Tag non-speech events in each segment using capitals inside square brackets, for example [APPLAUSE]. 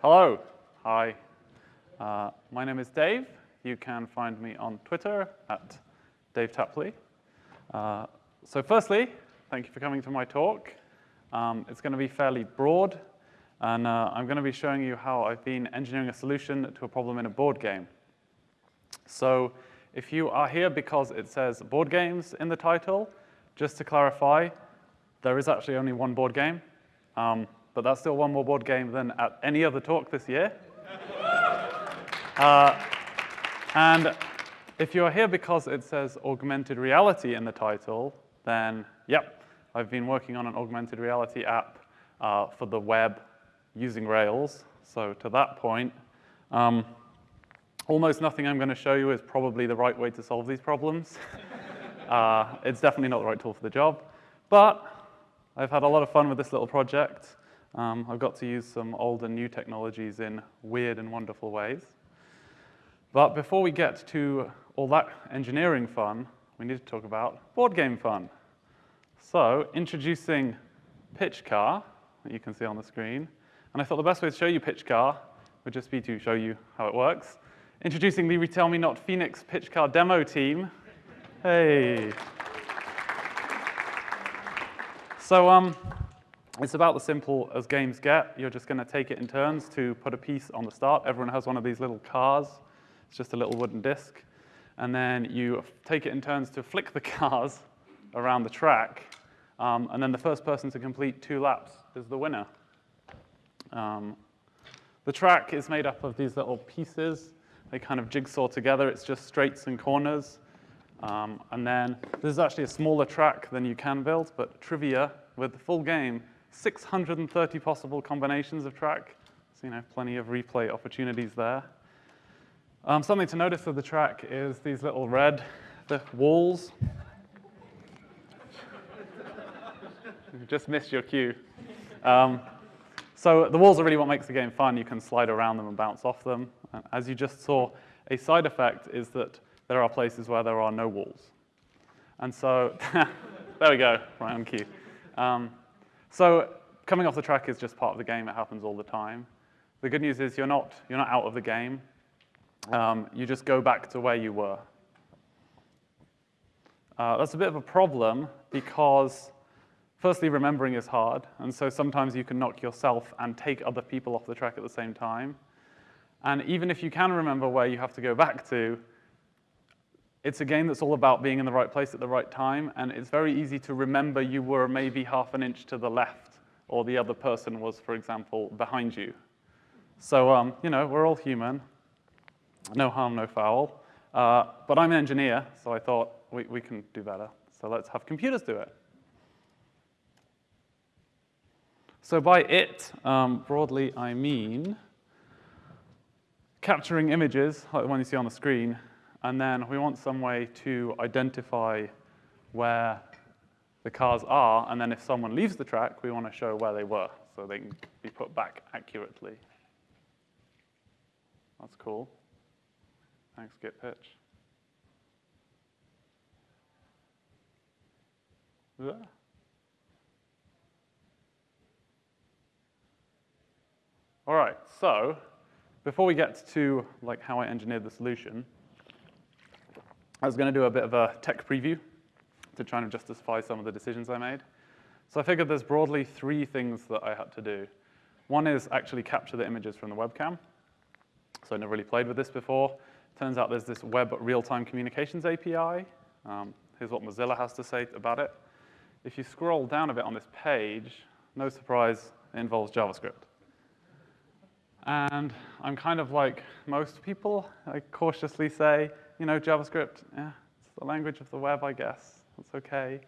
Hello. Hi. Uh, my name is Dave. You can find me on Twitter at Dave Tapley. Uh, so firstly, thank you for coming to my talk. Um, it's going to be fairly broad, and uh, I'm going to be showing you how I've been engineering a solution to a problem in a board game. So if you are here because it says board games in the title, just to clarify, there is actually only one board game, um, but that's still one more board game than at any other talk this year. uh, and if you're here because it says augmented reality in the title, then yep, I've been working on an augmented reality app uh, for the web using Rails. So to that point, um, almost nothing I'm going to show you is probably the right way to solve these problems. [LAUGHS] uh, it's definitely not the right tool for the job. But I've had a lot of fun with this little project. Um, I've got to use some old and new technologies in weird and wonderful ways. But before we get to all that engineering fun, we need to talk about board game fun. So introducing Pitch Car, that you can see on the screen. And I thought the best way to show you Pitch Car would just be to show you how it works. Introducing the RetailMeNot Phoenix Pitch Car demo team. Hey. So um, it's about as simple as games get. You're just going to take it in turns to put a piece on the start. Everyone has one of these little cars. It's just a little wooden disc. And then you take it in turns to flick the [LAUGHS] cars around the track. Um, and then the first person to complete two laps is the winner. Um, the track is made up of these little pieces. They kind of jigsaw together. It's just straights and corners. Um, and then this is actually a smaller track than you can build, but trivia with the full game, 630 possible combinations of track. So, you know, plenty of replay opportunities there. Um, something to notice of the track is these little red the walls. you [LAUGHS] just missed your cue. Um, so the walls are really what makes the game fun. You can slide around them and bounce off them. And as you just saw, a side effect is that there are places where there are no walls. And so, [LAUGHS] there we go, right on cue. Um, so coming off the track is just part of the game. It happens all the time. The good news is you're not, you're not out of the game. Um, you just go back to where you were. Uh, that's a bit of a problem because firstly, remembering is hard. And so sometimes you can knock yourself and take other people off the track at the same time. And even if you can remember where you have to go back to, it's a game that's all about being in the right place at the right time, and it's very easy to remember you were maybe half an inch to the left, or the other person was, for example, behind you. So, um, you know, we're all human. No harm, no foul. Uh, but I'm an engineer, so I thought we, we can do better. So let's have computers do it. So by it, um, broadly, I mean capturing images, like the one you see on the screen, and then we want some way to identify where the cars are, and then if someone leaves the track, we want to show where they were, so they can be put back accurately. That's cool. Thanks, GitPitch. Yeah. All right, so before we get to like how I engineered the solution, I was going to do a bit of a tech preview to try and justify some of the decisions I made. So I figured there's broadly three things that I had to do. One is actually capture the images from the webcam. So I never really played with this before. Turns out there's this web real-time communications API. Um, here's what Mozilla has to say about it. If you scroll down a bit on this page, no surprise, it involves JavaScript. And I'm kind of like most people, I cautiously say, you know, JavaScript, yeah, it's the language of the web, I guess. That's okay.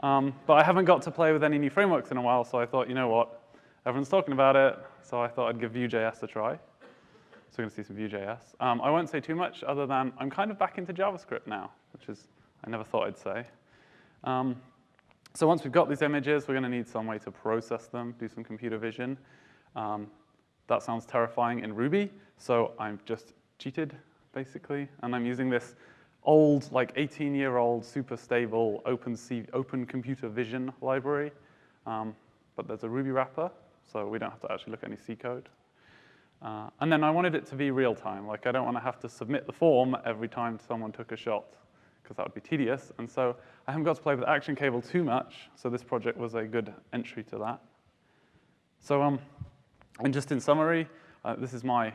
Um, but I haven't got to play with any new frameworks in a while, so I thought, you know what? Everyone's talking about it, so I thought I'd give Vue.js a try. So we're going to see some Vue.js. Um, I won't say too much other than I'm kind of back into JavaScript now, which is I never thought I'd say. Um, so once we've got these images, we're going to need some way to process them, do some computer vision. Um, that sounds terrifying in Ruby, so I've just cheated basically. And I'm using this old, like 18-year-old, super stable open, C open computer vision library. Um, but there's a Ruby wrapper, so we don't have to actually look at any C code. Uh, and then I wanted it to be real time. Like I don't want to have to submit the form every time someone took a shot because that would be tedious. And so I haven't got to play with Action Cable too much. So this project was a good entry to that. So um, and just in summary, uh, this is my,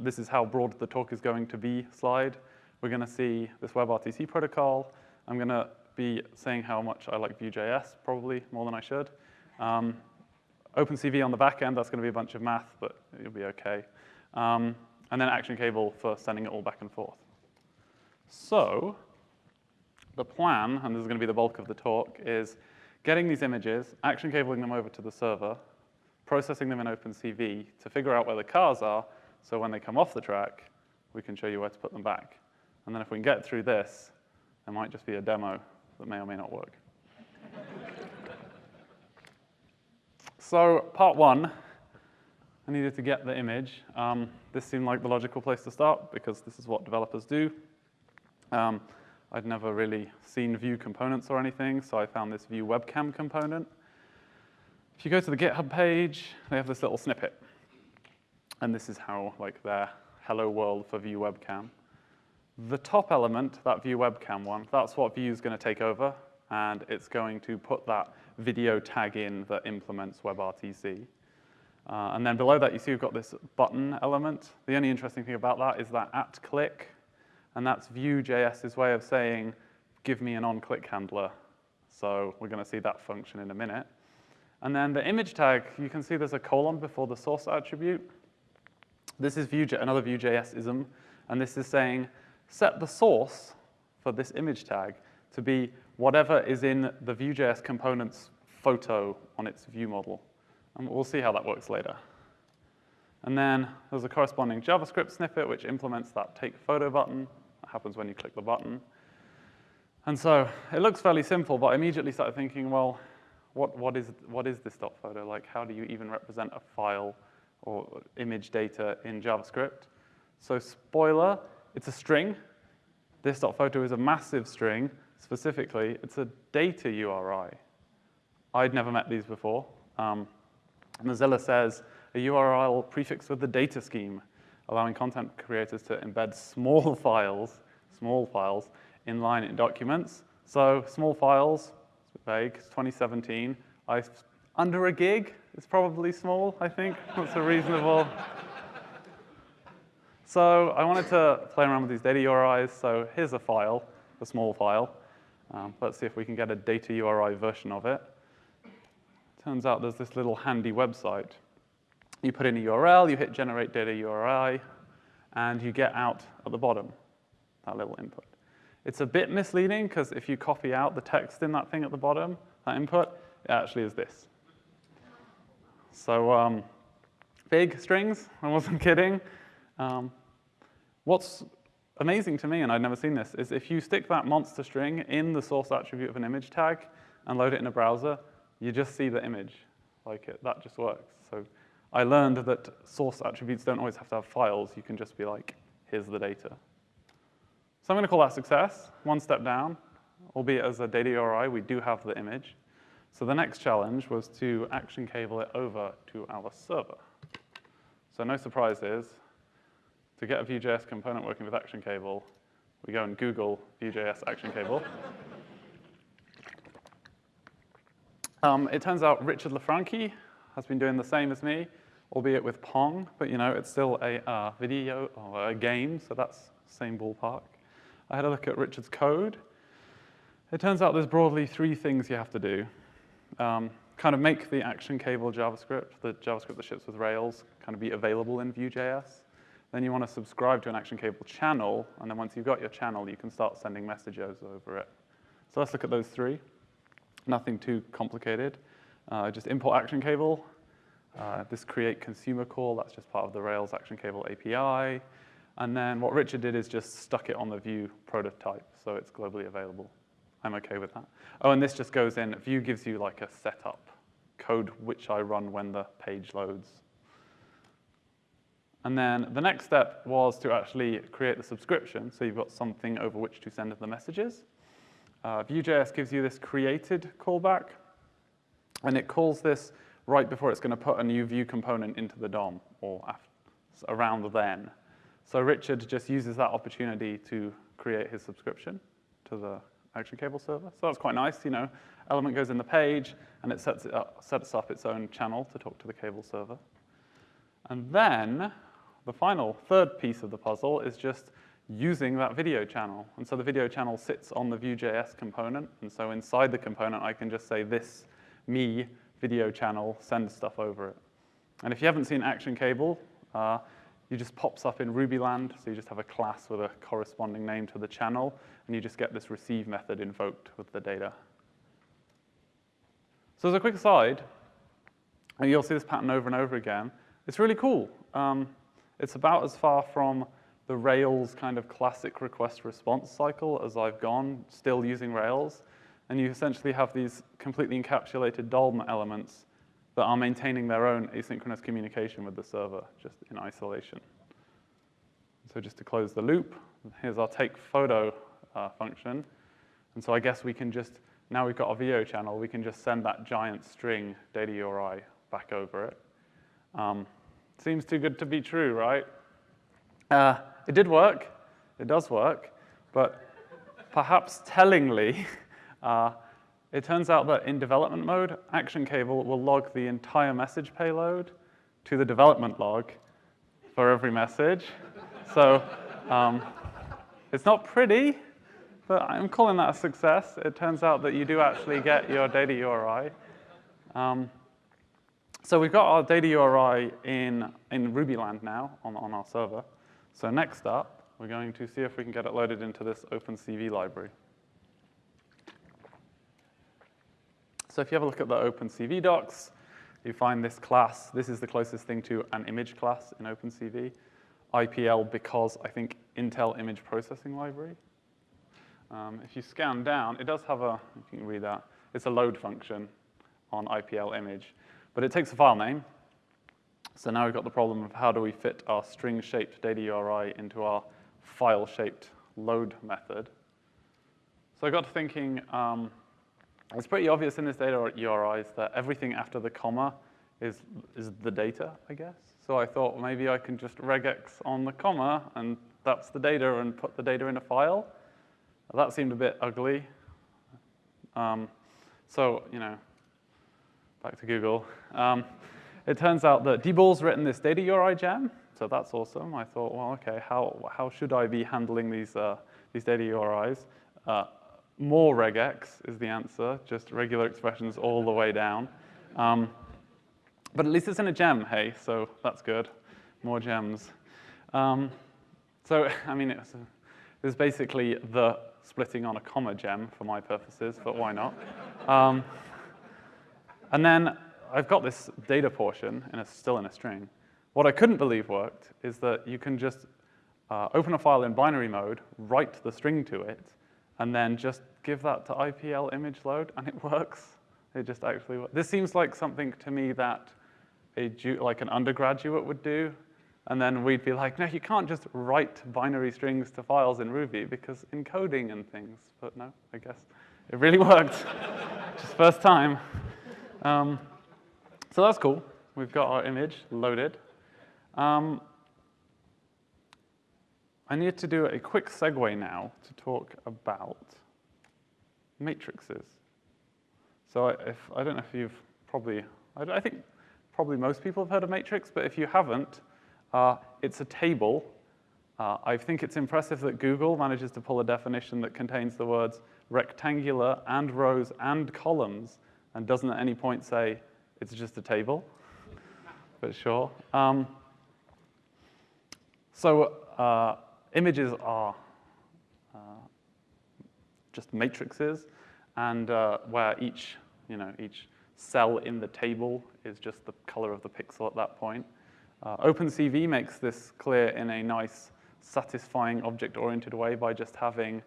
this is how broad the talk is going to be slide. We're going to see this WebRTC protocol. I'm going to be saying how much I like Vue.js, probably more than I should. Um, OpenCV on the back end, that's going to be a bunch of math, but you'll be OK. Um, and then Action Cable for sending it all back and forth. So the plan, and this is going to be the bulk of the talk, is getting these images, action cabling them over to the server, processing them in OpenCV to figure out where the cars are, so when they come off the track, we can show you where to put them back. And then if we can get through this, there might just be a demo that may or may not work. [LAUGHS] so part one, I needed to get the image. Um, this seemed like the logical place to start because this is what developers do. Um, I'd never really seen Vue components or anything, so I found this Vue webcam component. If you go to the GitHub page, they have this little snippet. And this is how, like, their hello world for Vue webcam. The top element, that Vue webcam one, that's what Vue is going to take over, and it's going to put that video tag in that implements WebRTC. Uh, and then below that, you see we've got this button element. The only interesting thing about that is that at click, and that's Vue.js's way of saying, give me an on-click handler. So we're going to see that function in a minute. And then the image tag, you can see there's a colon before the source attribute. This is Vue, another Vue.js-ism, and this is saying, set the source for this image tag to be whatever is in the Vue.js component's photo on its view model. And we'll see how that works later. And then there's a corresponding JavaScript snippet which implements that take photo button. That happens when you click the button. And so it looks fairly simple, but I immediately started thinking, well, what, what, is, what is this dot photo? Like, how do you even represent a file or image data in JavaScript? So spoiler, it's a string. This photo is a massive string. Specifically, it's a data URI. I'd never met these before. Um, Mozilla says a URL prefixed with the data scheme, allowing content creators to embed small [LAUGHS] files, small files, inline in documents. So small files, vague, it's 2017. I, under a gig is probably small, I think. That's a reasonable. so I wanted to play around with these data URIs. So here's a file, a small file. Um, let's see if we can get a data URI version of it. Turns out there's this little handy website. You put in a URL, you hit generate data URI, and you get out at the bottom that little input. It's a bit misleading because if you copy out the text in that thing at the bottom, that input, it actually is this. So um, big strings, [LAUGHS] I wasn't kidding. Um, what's amazing to me, and I'd never seen this, is if you stick that monster string in the source attribute of an image tag and load it in a browser, you just see the image. Like it, that just works. So I learned that source attributes don't always have to have files. You can just be like, here's the data. So I'm going to call that success, one step down, albeit as a data URI, we do have the image. So the next challenge was to action cable it over to our server. So no surprises. To get a Vue.js component working with action cable, we go and Google Vue.js action cable. um, it turns out Richard LaFranchi has been doing the same as me, albeit with Pong, but you know, it's still a uh, video or a game, so that's same ballpark. I had a look at Richard's code. It turns out there's broadly three things you have to do. Um, kind of make the action cable JavaScript, the JavaScript that ships with Rails, kind of be available in Vue.js. Then you want to subscribe to an action cable channel, and then once you've got your channel, you can start sending messages over it. So let's look at those three. Nothing too complicated. Uh, just import action cable. Uh, this create consumer call, that's just part of the Rails action cable API. And then what Richard did is just stuck it on the Vue prototype, so it's globally available. I'm okay with that. Oh, and this just goes in. Vue gives you like a setup code which I run when the page loads. And then the next step was to actually create the subscription, so you've got something over which to send the messages. Uh, Vue.js gives you this created callback, and it calls this right before it's going to put a new Vue component into the DOM, or after. around the then. So Richard just uses that opportunity to create his subscription to the Action Cable server. So that's quite nice, you know. Element goes in the page, and it sets, it up, sets up its own channel to talk to the cable server. And then the final, third piece of the puzzle is just using that video channel. And so the video channel sits on the Vue.js component. And so inside the component, I can just say this me video channel, send stuff over it. And if you haven't seen Action Cable, uh, you just pops up in Rubyland. So you just have a class with a corresponding name to the channel, and you just get this receive method invoked with the data. So as a quick aside, and you'll see this pattern over and over again, it's really cool. Um, it's about as far from the Rails kind of classic request response cycle as I've gone, still using Rails. And you essentially have these completely encapsulated DOM elements that are maintaining their own asynchronous communication with the server, just in isolation. So just to close the loop, here's our take photo uh, function. And so I guess we can just, now we've got our video channel, we can just send that giant string data URI back over it. Um, seems too good to be true, right? Uh, it did work, it does work, but perhaps tellingly, [LAUGHS] uh, it turns out that in development mode, Action Cable will log the entire message payload to the development log for every message. so um, it's not pretty, but I'm calling that a success. It turns out that you do actually get your data URI. Um, so we've got our data URI in, in Rubyland now on, on our server. So next up, we're going to see if we can get it loaded into this OpenCV library. So if you have a look at the OpenCV docs, you find this class. This is the closest thing to an image class in OpenCV. IPL because I think Intel Image Processing Library. Um, if you scan down, it does have a, you can read that, it's a load function on IPL image. But it takes a file name. So now we've got the problem of how do we fit our string-shaped data URI into our file-shaped load method. So I got to thinking, um, it's pretty obvious in this data URIs that everything after the comma is, is the data, I guess. So I thought maybe I can just regex on the comma, and that's the data, and put the data in a file. That seemed a bit ugly. Um, so, you know, back to Google. Um, it turns out that Dball's written this data URI gem, so that's awesome. I thought, well, okay, how, how should I be handling these, uh, these data URIs? Uh, more regex is the answer, just regular expressions all the way down. Um, but at least it's in a gem, hey, so that's good. More gems. Um, so, [LAUGHS] I mean, it's, it's basically the splitting on a comma gem for my purposes, but why not? Um, and then I've got this data portion, and it's still in a string. What I couldn't believe worked is that you can just uh, open a file in binary mode, write the string to it, and then just give that to IPL image load, and it [LAUGHS] works. It just actually works. This seems like something to me that a like an undergraduate would do, and then we'd be like, no, you can't just write binary strings to files in Ruby because encoding and things. But no, I guess it really [LAUGHS] worked. just first time. Um, so that's cool. We've got our image loaded. Um, I need to do a quick segue now to talk about matrices. So if, I don't know if you've probably, I, I think probably most people have heard of matrix, but if you haven't, uh, it's a table. Uh, I think it's impressive that Google manages to pull a definition that contains the words rectangular and rows and columns and doesn't at any point say it's just a table, but sure. Um, so uh, images are uh, just matrices, and uh, where each, you know, each cell in the table is just the color of the pixel at that point. Uh, OpenCV makes this clear in a nice, satisfying object-oriented way by just having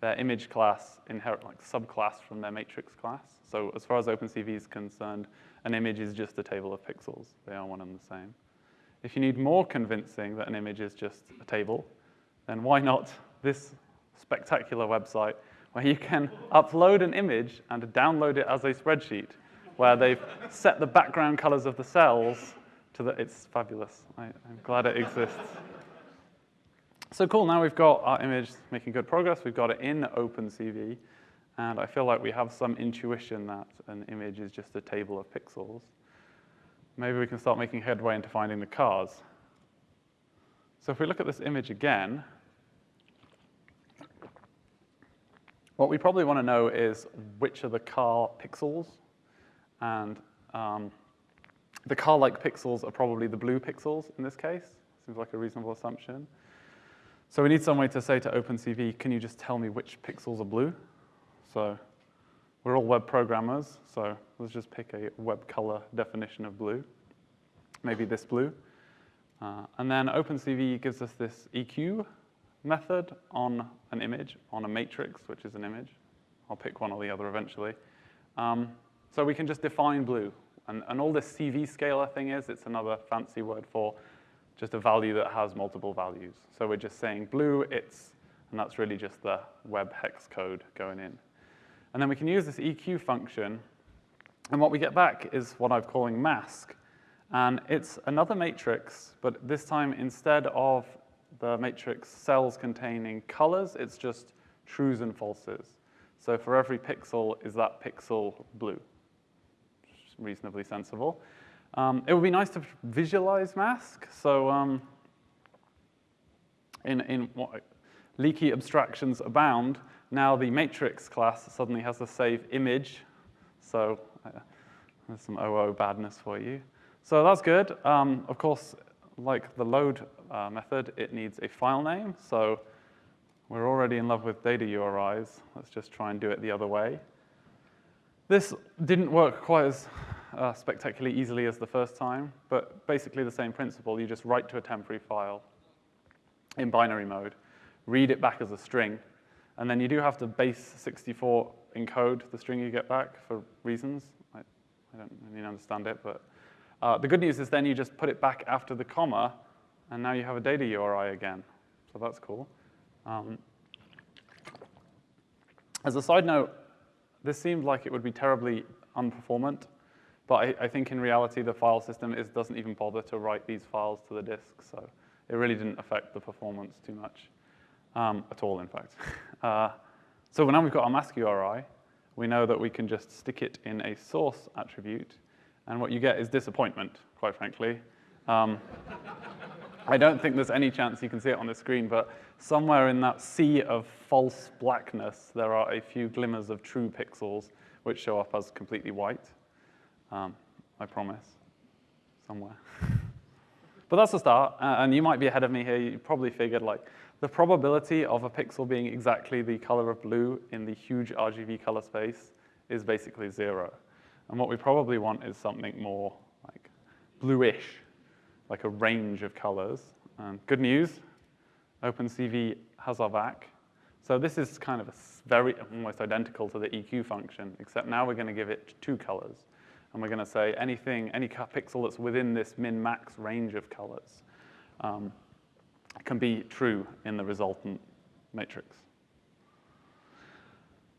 their image class inherit like subclass from their matrix class. So as far as OpenCV is concerned, an image is just a table of pixels. They are one and the same. If you need more convincing that an image is just a table, then why not this spectacular website where you can upload an image and download it as a spreadsheet, where they've set the background colors of the cells to the, it's fabulous. I, I'm glad it exists. So cool, now we've got our image making good progress. We've got it in OpenCV. And I feel like we have some intuition that an image is just a table of pixels. Maybe we can start making headway into finding the cars. So if we look at this image again, what we probably want to know is which are the car pixels. And um, the car-like pixels are probably the blue pixels in this case. Seems like a reasonable assumption. So we need some way to say to OpenCV, can you just tell me which pixels are blue? So we're all web programmers, so let's just pick a web color definition of blue. Maybe this blue. Uh, and then OpenCV gives us this EQ method on an image, on a matrix, which is an image. I'll pick one or the other eventually. Um, so we can just define blue. And, and all this CV scalar thing is, it's another fancy word for just a value that has multiple values. So we're just saying blue, it's, and that's really just the web hex code going in. And then we can use this EQ function, and what we get back is what I'm calling mask. And it's another matrix, but this time instead of the matrix cells containing colors, it's just trues and falses. So for every pixel, is that pixel blue? Reasonably sensible. Um, it would be nice to visualize mask. So um, in, in what, leaky abstractions abound, now the matrix class suddenly has a save image. So uh, there's some OO badness for you. So that's good. Um, of course, like the load uh, method, it needs a file name. So we're already in love with data URIs. Let's just try and do it the other way. This didn't work quite as uh, spectacularly easily as the first time, but basically the same principle. You just write to a temporary file in binary mode, read it back as a string, and then you do have to base 64 encode the string you get back for reasons. I, I don't really understand it, but uh, the good news is then you just put it back after the comma, and now you have a data URI again. So that's cool. Um, as a side note, this seemed like it would be terribly unperformant but I, I, think in reality, the file system is, doesn't even bother to write these files to the disk, so it really didn't affect the performance too much, um, at all, in fact. [LAUGHS] Uh, so now we've got our mask URI. We know that we can just stick it in a source attribute, and what you get is disappointment, quite frankly. Um, I don't think there's any chance you can see it on the screen, but somewhere in that sea of false blackness, there are a few glimmers of true pixels which show up as completely white. Um, I promise, somewhere. [LAUGHS] but that's the start, and you might be ahead of me here. You probably figured like the probability of a pixel being exactly the color of blue in the huge RGB color space is basically zero. And what we probably want is something more like bluish, like a range of colors. And good news, OpenCV has our back. So this is kind of a very almost identical to the EQ function, except now we're going to give it two colors and we're going to say anything, any pixel that's within this min-max range of colors um, can be true in the resultant matrix.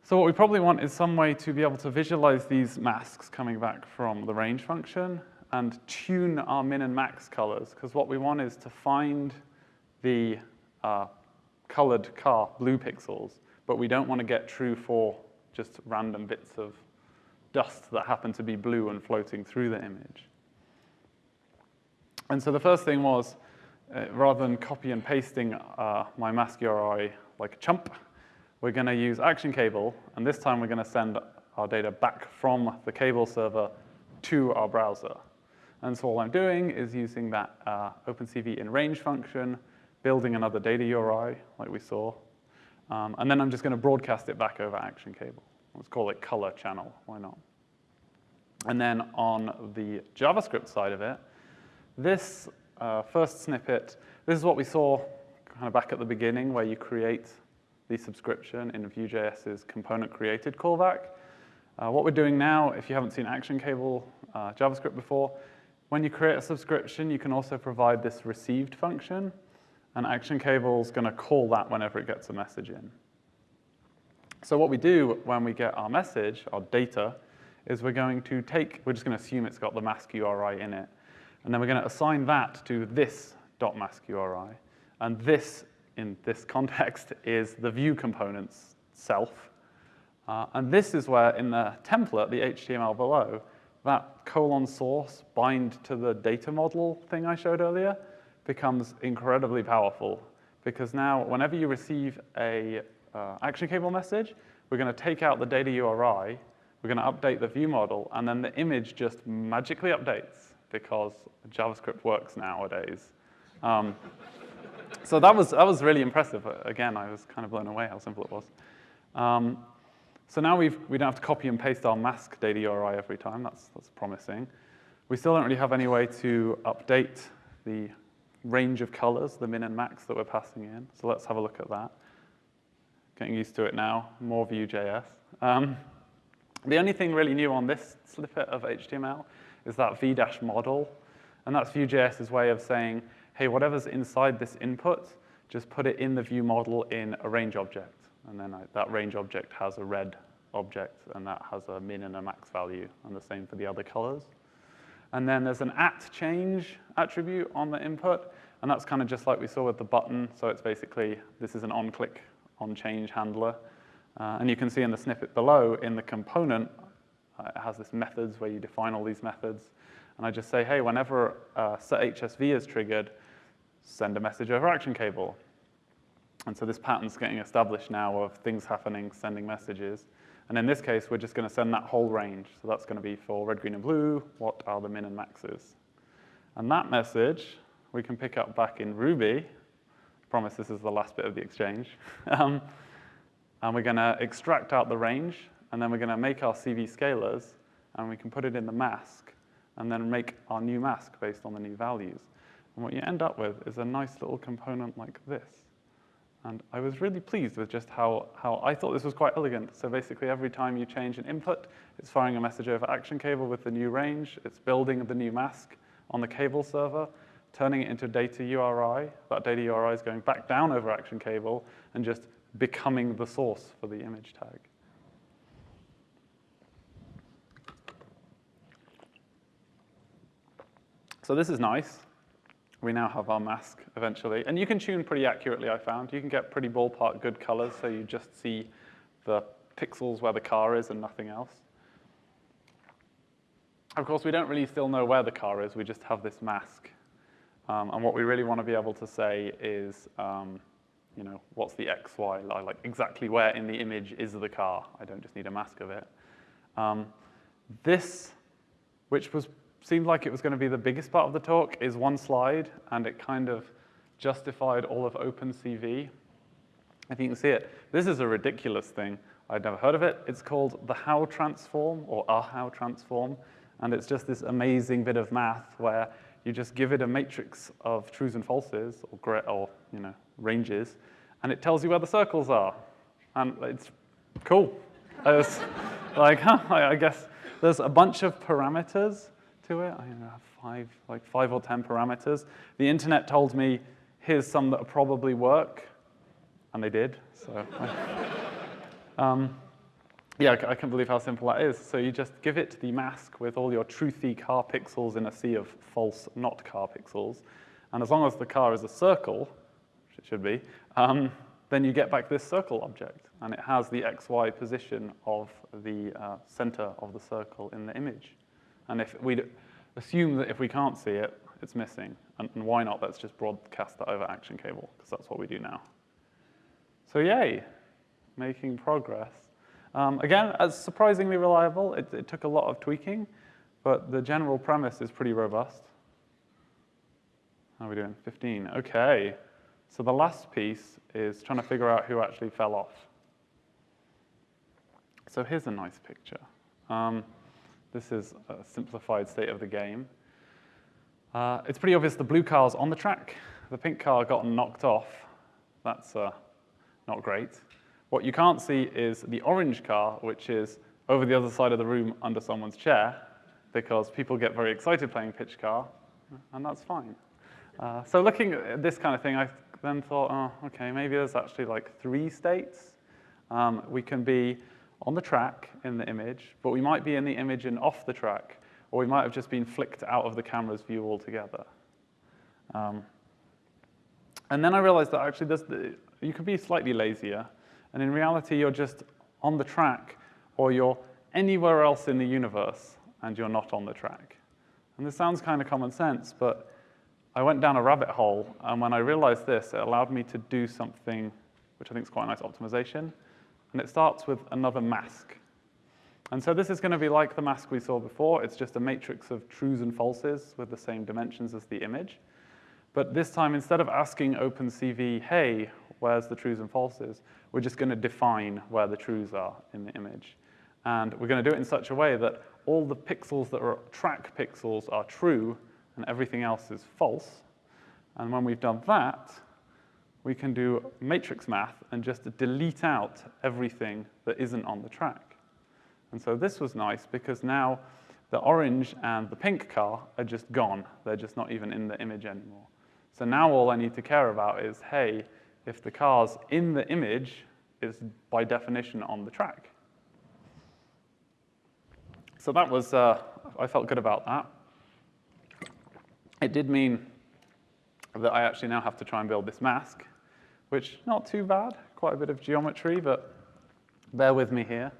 So what we probably want is some way to be able to visualize these masks coming back from the range function and tune our min and max colors, because what we want is to find the uh, colored car blue pixels, but we don't want to get true for just random bits of dust that happen to be blue and floating through the image. And so the first thing was, uh, rather than copy and pasting uh, my mask URI like a chump, we're going to use Action Cable, and this time we're going to send our data back from the cable server to our browser. And so all I'm doing is using that uh, OpenCV in range function, building another data URI like we saw, um, and then I'm just going to broadcast it back over Action Cable. Let's call it color channel, why not? And then on the JavaScript side of it, this uh, first snippet, this is what we saw kind of back at the beginning where you create the subscription in Vue.js's component created callback. Uh, what we're doing now, if you haven't seen Action Cable uh, JavaScript before, when you create a subscription, you can also provide this received function, and Action Cable is going to call that whenever it gets a message in. So what we do when we get our message, our data, is we're going to take, we're just going to assume it's got the mask URI in it. And then we're going to assign that to this .mask URI. And this, in this [LAUGHS] context, is the Vue component's self. Uh, and this is where, in the template, the HTML below, that colon source bind to the data model thing I showed earlier becomes incredibly powerful because now whenever you receive a uh, action cable message, we're going to take out the data URI, we're going to update the view model, and then the image just magically updates because JavaScript works nowadays. Um, so that was, that was really impressive. Again, I was kind of blown away how simple it was. Um, so now we've, we don't have to copy and paste our mask data URI every time. That's, that's promising. We still don't really have any way to update the range of colors, the min and max that we're passing in. So let's have a look at that. Getting used to it now, more Vue.js. Um, the only thing really new on this snippet of HTML is that v-model. And that's Vue.js's way of saying, hey, whatever's inside this input, just put it in the view model in a range object. And then I, that range object has a red object, and that has a min and a max value, and the same for the other colors. And then there's an at change attribute on the input, and that's kind of just like we saw with the button. So it's basically, this is an on-click on-change handler. Uh, and you can see in the snippet below, in the component, uh, it has this methods where you define all these methods. And I just say, hey, whenever uh, set HSV is triggered, send a message over action cable. And so this pattern's getting established now of things happening, sending messages. And in this case, we're just going to send that whole range. So that's going to be for red, green, and blue, what are the min and maxes. And that message we can pick up back in Ruby. Promise this is the last bit of the exchange. [LAUGHS] um, and we're going to extract out the range, and then we're going to make our CV scalars, and we can put it in the mask, and then make our new mask based on the new values. And what you end up with is a nice little component like this. And I was really pleased with just how, how I thought this was quite elegant. So basically every time you change an input, it's firing a message over action cable with the new range, it's building the new mask on the cable server, turning it into a data URI. That data URI is going back down over action cable and just becoming the source for the image tag. So this is nice we now have our mask eventually. And you can tune pretty accurately, I found. You can get pretty ballpark good colors, so you just see the pixels where the car is and nothing else. Of course, we don't really still know where the car is. We just have this mask. Um, and what we really want to be able to say is, um, you know, what's the X, Y, like exactly where in the image is the car. I don't just need a mask of it. Um, this, which was seemed like it was going to be the biggest part of the talk is one slide, and it kind of justified all of OpenCV. If you can see it, this is a ridiculous thing. I'd never heard of it. It's called the Hough transform, or a Hough transform, and it's just this amazing bit of math where you just give it a matrix of trues and falses, or, or you know, ranges, and it tells you where the circles are. And it's cool. It's [LAUGHS] like, [LAUGHS] huh, I guess there's a bunch of parameters to it. I have five, like five or 10 parameters. The internet told me, here's some that probably work, and they did. So, [LAUGHS] um, yeah, I can't believe how simple that is. So you just give it the mask with all your truthy car pixels in a sea of false not car pixels. And as long as the car is a circle, which it should be, um, then you get back this circle object. And it has the XY position of the uh, center of the circle in the image. And if we assume that if we can't see it, it's missing. And, and why not? Let's just broadcast that over action cable, because that's what we do now. So yay, making progress. Um, again, surprisingly reliable. It, it took a lot of tweaking, but the general premise is pretty robust. How are we doing? 15. OK. So the last piece is trying to figure out who actually fell off. So here's a nice picture. Um, this is a simplified state of the game. Uh, it's pretty obvious the blue car's on the track. The pink car got knocked off. That's uh, not great. What you can't see is the orange car, which is over the other side of the room under someone's chair, because people get very excited playing pitch car, and that's fine. Uh, so looking at this kind of thing, I then thought, oh, okay, maybe there's actually like three states. Um, we can be on the track in the image, but we might be in the image and off the track, or we might have just been flicked out of the camera's view altogether. Um, and then I realized that actually you could be slightly lazier, and in reality, you're just on the track, or you're anywhere else in the universe, and you're not on the track. And this sounds kind of common sense, but I went down a rabbit hole, and when I realized this, it allowed me to do something which I think is quite a nice optimization. And it starts with another mask. And so this is going to be like the mask we saw before. It's just a matrix of trues and falses with the same dimensions as the image. But this time, instead of asking OpenCV, hey, where's the trues and falses, we're just going to define where the trues are in the image. And we're going to do it in such a way that all the pixels that are track pixels are true, and everything else is false. And when we've done that, we can do matrix math and just delete out everything that isn't on the track. And so this was nice because now the orange and the pink car are just gone. They're just not even in the image anymore. So now all I need to care about is, hey, if the car's in the image, is by definition on the track. So that was, uh, I felt good about that. It did mean that I actually now have to try and build this mask, which not too bad, quite a bit of geometry, but bear with me here.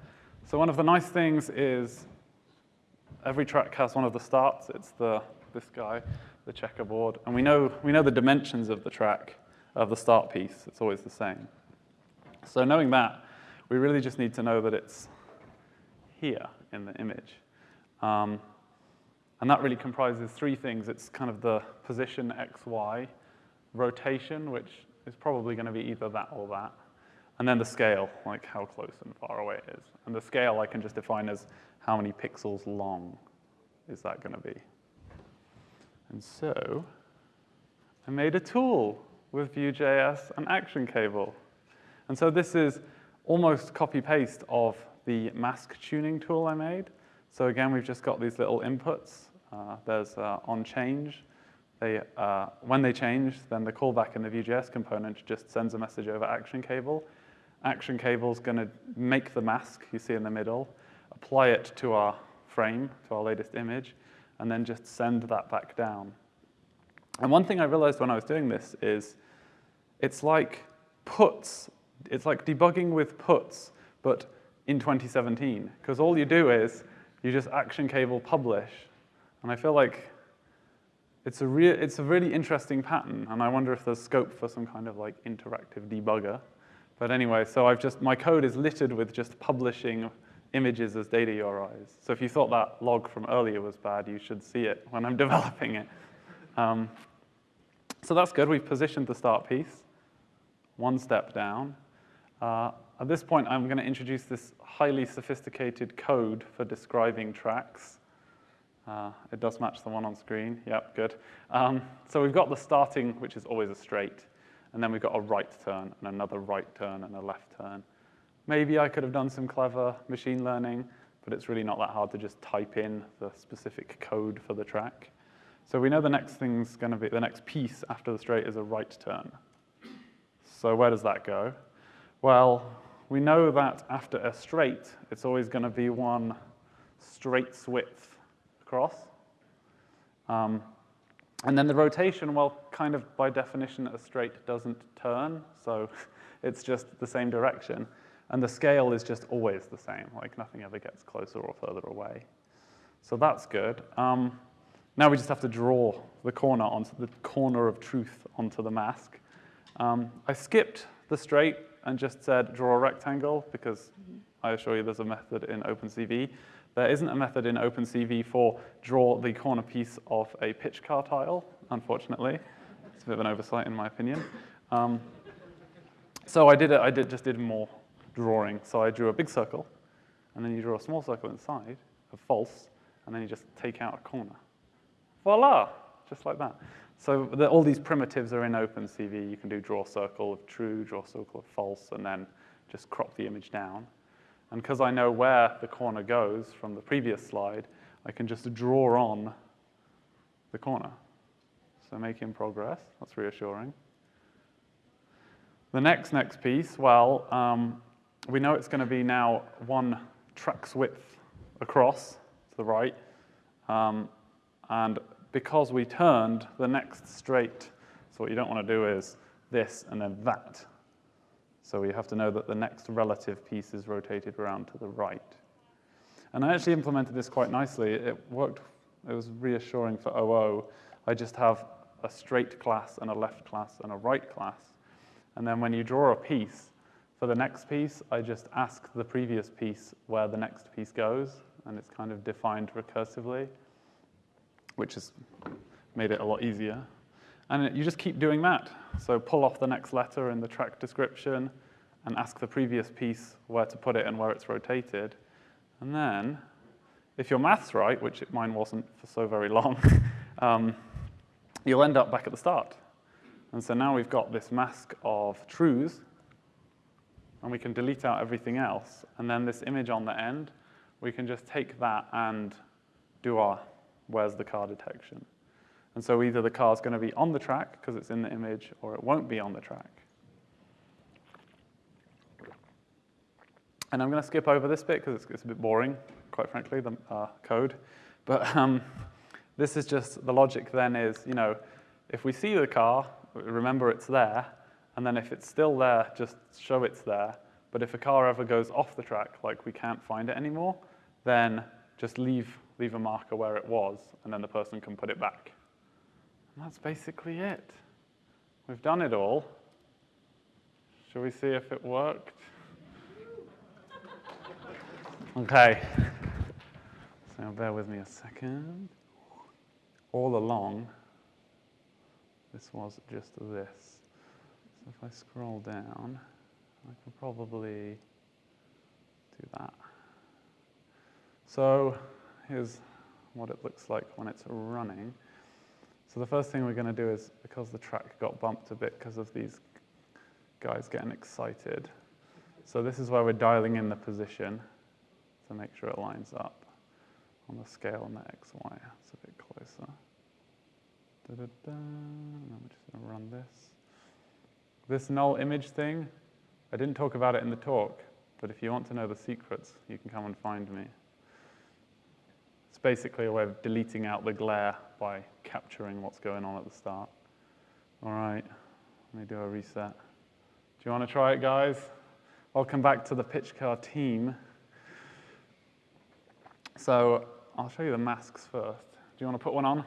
So one of the nice things is every track has one of the starts. It's the, this guy, the checkerboard. And we know, we know the dimensions of the track, of the start piece. It's always the same. So knowing that, we really just need to know that it's here in the image. Um, and that really comprises three things. It's kind of the position x, y, rotation, which is probably going to be either that or that, and then the scale, like how close and far away it is. And the scale I can just define as how many pixels long is that going to be. And so I made a tool with Vue.js and Action Cable. And so this is almost copy-paste of the mask tuning tool I made. So again, we've just got these little inputs. Uh, there's uh, on change. They, uh, when they change, then the callback in the Vue.js component just sends a message over action cable. Action cable is going to make the mask you see in the middle, apply it to our frame, to our latest image, and then just send that back down. And one thing I realized when I was doing this is it's like puts, it's like debugging with puts, but in 2017, because all you do is you just action cable publish. And I feel like it's a, real, it's a really interesting pattern, and I wonder if there's scope for some kind of like interactive debugger. But anyway, so I've just, my code is littered with just publishing images as data URIs. So if you thought that log from earlier was bad, you should see it when I'm [LAUGHS] developing it. Um, so that's good, we've positioned the start piece, one step down. Uh, at this point, I'm going to introduce this highly sophisticated code for describing tracks. Uh, it does match the one on screen. Yep, good. Um, so we've got the starting, which is always a straight, and then we've got a right turn, and another right turn, and a left turn. Maybe I could have done some clever machine learning, but it's really not that hard to just type in the specific code for the track. So we know the next thing's going to be, the next piece after the straight is a right turn. So where does that go? Well, we know that after a straight, it's always going to be one straight's width across. Um, and then the rotation, well, kind of by definition, a straight doesn't turn, so [LAUGHS] it's just the same direction. And the scale is just always the same, like nothing ever gets closer or further away. So that's good. Um, now we just have to draw the corner onto the corner of truth onto the mask. Um, I skipped the straight and just said draw a rectangle because I assure you there's a method in OpenCV. There isn't a method in OpenCV for draw the corner piece of a pitch car tile, unfortunately. It's a bit of an oversight in my opinion. Um, so I did it, I did, just did more drawing. So I drew a big circle, and then you draw a small circle inside of false, and then you just take out a corner. Voila, just like that. So the, all these primitives are in OpenCV. You can do draw circle of true, draw circle of false, and then just crop the image down. And because I know where the corner goes from the previous slide, I can just draw on the corner. So making progress, that's reassuring. The next next piece, well, um, we know it's going to be now one track's width across to the right, Um, and because we turned the next straight, so what you don't want to do is this and then that. So we have to know that the next relative piece is rotated around to the right. And I actually implemented this quite nicely. It worked, it was reassuring for OO. I just have a straight class and a left class and a right class. And then when you draw a piece, for the next piece, I just ask the previous piece where the next piece goes, and it's kind of defined recursively, which has made it a lot easier. And you just keep doing that. So pull off the next letter in the track description and ask the previous piece where to put it and where it's rotated. And then, if your math's right, which mine wasn't for so very long, [LAUGHS] um, you'll end up back at the start. And so now we've got this mask of truths, and we can delete out everything else. And then this image on the end, we can just take that and do our where's the car detection. And so either the car's going to be on the track because it's in the image, or it won't be on the track. And I'm going to skip over this bit because it's, it's, a bit boring, quite frankly, the uh, code. But um, this is just, the logic then is, you know, if we see the car, remember it's there, and then if it's still there, just show it's there. But if a car ever goes off the track, like we can't find it anymore, then just leave, leave a marker where it was, and then the person can put it back. And that's basically it. We've done it all. Shall we see if it worked? Okay. So bear with me a second. All along, this was just this. So if I scroll down, I can probably do that. So here's what it looks like when it's running. So the first thing we're going to do is, because the track got bumped a bit because of these guys getting excited, so this is where we're dialing in the position to make sure it lines up on the scale on the XY. It's a bit closer. Da -da -da. Just going to run this. This null image thing, I didn't talk about it in the talk, but if you want to know the secrets, you can come and find me. It's basically a way of deleting out the glare by capturing what's going on at the start. All right, let me do a reset. Do you want to try it, guys? Welcome back to the pitch car team. So I'll show you the masks first. Do you want to put one on?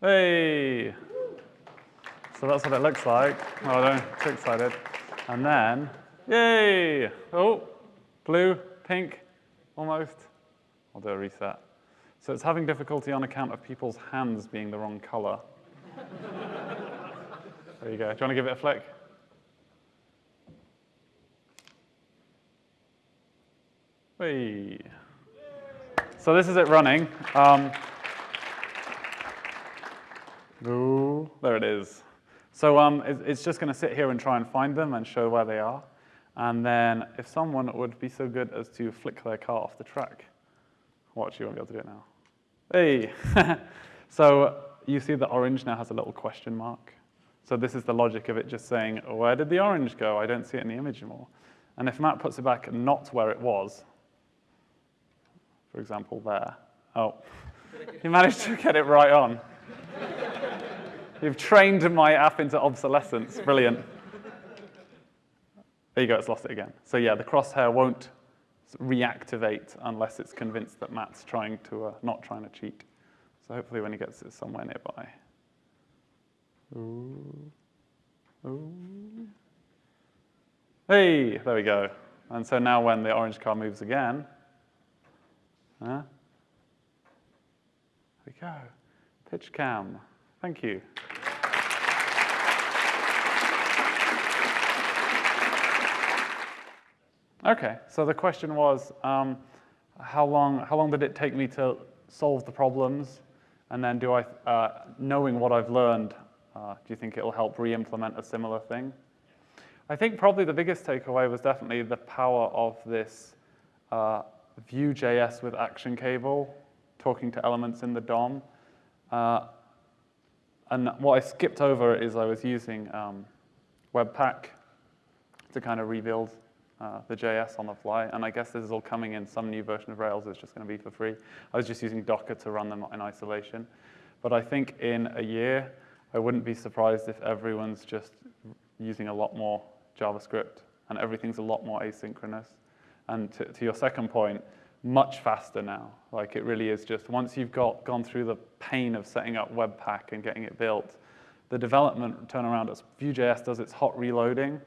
Hey! So that's what it looks like. Oh, I'm too excited. And then, yay! Oh, blue, pink, almost. I'll do a reset. So it's having difficulty on account of people's hands being the wrong color. [LAUGHS] there you go. Do you want to give it a flick? Hey. So this is it running. Um, ooh, there it is. So um, it, it's just going to sit here and try and find them and show where they are. And then if someone would be so good as to flick their car off the track, watch, you won't be able to do it now. Hey. [LAUGHS] so you see the orange now has a little question mark. So this is the logic of it just saying, where did the orange go? I don't see it in the image anymore. And if Matt puts it back not where it was, for example, there. Oh, you managed to get it right on. You've trained my app into obsolescence. Brilliant. There you go, it's lost it again. So yeah, the crosshair won't reactivate unless it's convinced that Matt's trying to, uh, not trying to cheat. So hopefully when he gets it somewhere nearby. Ooh. Ooh. Hey, there we go. And so now when the orange car moves again, Huh? There we go. Pitch cam. Thank you. Okay, so the question was, um, how, long, how long did it take me to solve the problems? And then do I, uh, knowing what I've learned, uh, do you think it'll help re-implement a similar thing? I think probably the biggest takeaway was definitely the power of this uh, Vue.js with Action Cable, talking to elements in the DOM. Uh, and what I skipped over is I was using um, Webpack to kind of rebuild uh, the JS on the fly. And I guess this is all coming in some new version of Rails. It's just going to be for free. I was just using Docker to run them in isolation. But I think in a year, I wouldn't be surprised if everyone's just using a lot more JavaScript and everything's a lot more asynchronous. And to, to your second point, much faster now. Like it really is just once you've got gone through the pain of setting up Webpack and getting it built, the development turnaround as Vue.js does its hot reloading.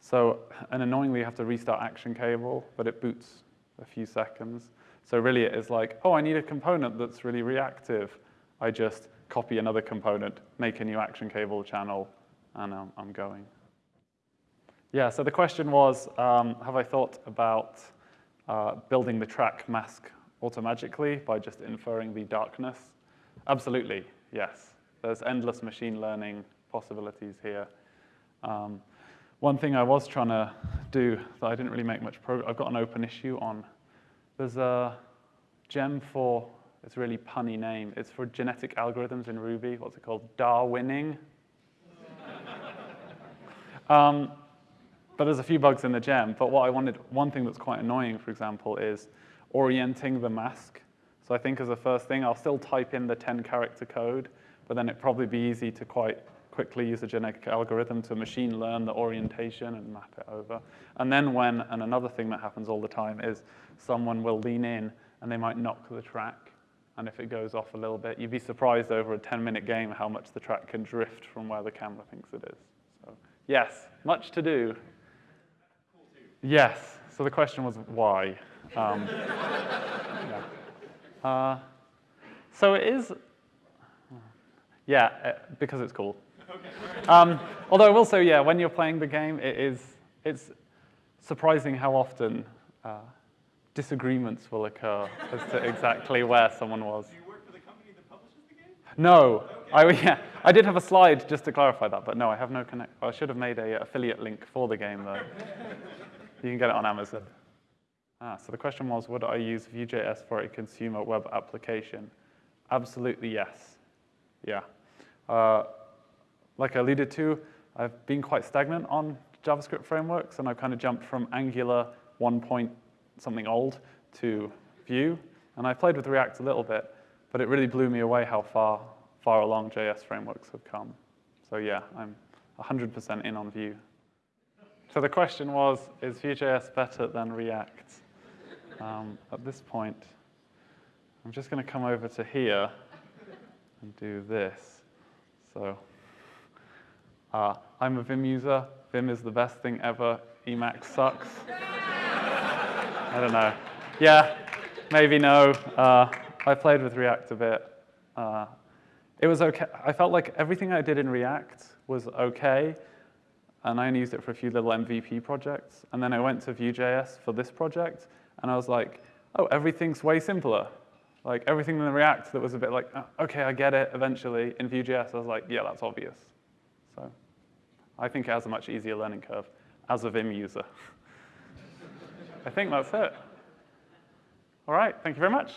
So, and annoyingly, you have to restart Action Cable, but it boots a few seconds. So really it is like, oh, I need a component that's really reactive. I just copy another component, make a new Action Cable channel, and um, I'm going. Yeah, so the question was, um, have I thought about uh, building the track mask automatically by just inferring the darkness? Absolutely, yes. There's endless machine learning possibilities here. Um, one thing I was trying to do that I didn't really make much progress, I've got an open issue on, there's a gem for, it's a really punny name, it's for genetic algorithms in Ruby, what's it called, Darwinning. [LAUGHS] um, but there's a few bugs in the gem. But what I wanted, one thing that's quite annoying, for example, is orienting the mask. So I think as a first thing, I'll still type in the 10 character code, but then it'd probably be easy to quite quickly use a genetic algorithm to machine learn the orientation and map it over. And then when, and another thing that happens all the time is someone will lean in and they might knock the track. And if it goes off a little bit, you'd be surprised over a 10 minute game how much the track can drift from where the camera thinks it is. So yes, much to do. Yes. So the question was why. Um, yeah. uh, so it is, yeah, uh, because it's cool. Um, although I will say, yeah, when you're playing the game, it is, it's surprising how often uh, disagreements will occur as to exactly where someone was. Do you work for the company that publishes the game? No. Okay. I, yeah, I did have a slide just to clarify that, but no, I have no connect. I should have made a affiliate link for the game, though. [LAUGHS] You can get it on Amazon. Ah, so the question was, would I use Vue.js for a consumer web application? Absolutely yes. Yeah. Uh, like I alluded to, I've been quite stagnant on JavaScript frameworks, and I've kind of jumped from Angular 1 point something old to Vue. And I played with React a little bit, but it really blew me away how far, far along JS frameworks have come. So yeah, I'm 100% in on Vue. So the question was, is Vue.js better than React? Um, at this point, I'm just going to come over to here and do this. So uh, I'm a Vim user. Vim is the best thing ever. Emacs sucks. I don't know. Yeah, maybe no. Uh, I played with React a bit. Uh, it was okay. I felt like everything I did in React was okay, and I only used it for a few little MVP projects. And then I went to Vue.js for this project, and I was like, oh, everything's way simpler. Like everything in the React that was a bit like, oh, okay, I get it eventually. In Vue.js, I was like, yeah, that's obvious. So I think it has a much easier learning curve as a Vim user. [LAUGHS] I think that's it. All right, thank you very much.